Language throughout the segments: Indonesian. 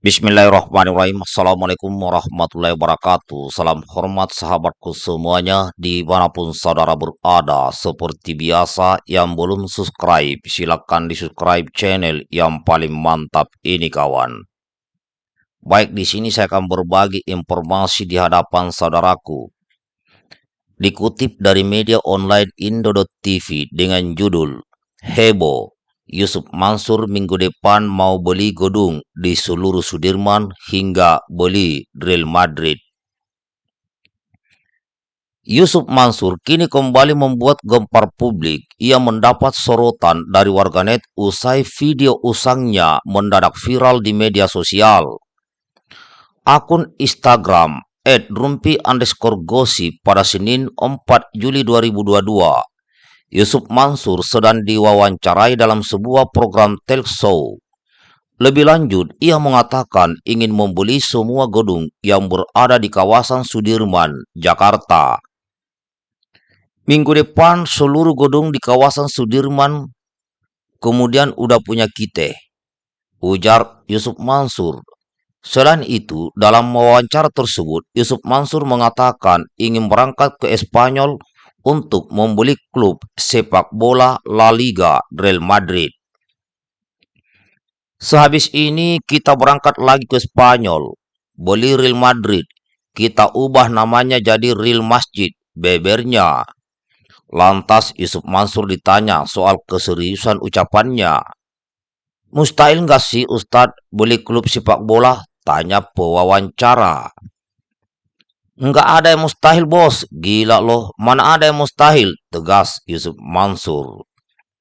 Bismillahirrahmanirrahim. Assalamualaikum warahmatullahi wabarakatuh. Salam hormat sahabatku semuanya Di mana pun saudara berada. Seperti biasa Yang belum subscribe Silahkan di subscribe channel Yang paling mantap ini kawan. Baik di sini saya akan berbagi informasi di hadapan saudaraku. Dikutip dari media online Indo.tv dengan judul Hebo Yusuf Mansur minggu depan mau beli gedung di seluruh Sudirman hingga beli Real Madrid. Yusuf Mansur kini kembali membuat gempar publik. Ia mendapat sorotan dari warganet usai video usangnya mendadak viral di media sosial. Akun Instagram @rumpi underscore gosip pada Senin 4 Juli 2022 Yusuf Mansur sedang diwawancarai dalam sebuah program talk show. Lebih lanjut, ia mengatakan ingin membeli semua gedung yang berada di kawasan Sudirman, Jakarta. Minggu depan seluruh gedung di kawasan Sudirman kemudian udah punya kita. Ujar Yusuf Mansur. Selain itu, dalam wawancara tersebut, Yusuf Mansur mengatakan ingin berangkat ke Espanyol untuk membeli klub sepak bola La Liga Real Madrid. Sehabis ini kita berangkat lagi ke Spanyol, beli Real Madrid. Kita ubah namanya jadi Real Masjid, bebernya. Lantas Yusuf Mansur ditanya soal keseriusan ucapannya. Mustahil nggak sih Ustadz beli klub sepak bola? Tanya pewawancara. Enggak ada yang mustahil bos, gila loh, mana ada yang mustahil, tegas Yusuf Mansur.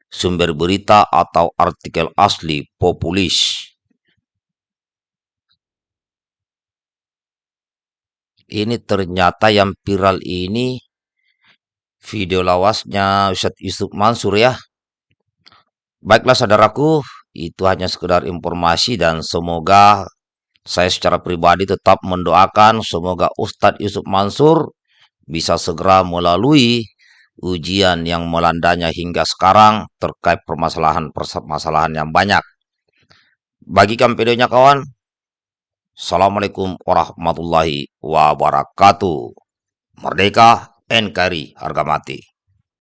Sumber berita atau artikel asli populis. Ini ternyata yang viral ini video lawasnya Ustadz Yusuf Mansur ya. Baiklah saudaraku, itu hanya sekedar informasi dan semoga saya secara pribadi tetap mendoakan semoga Ustadz Yusuf Mansur bisa segera melalui ujian yang melandanya hingga sekarang terkait permasalahan-permasalahan yang banyak. Bagikan videonya kawan. Assalamualaikum warahmatullahi wabarakatuh. Merdeka NKRI harga mati.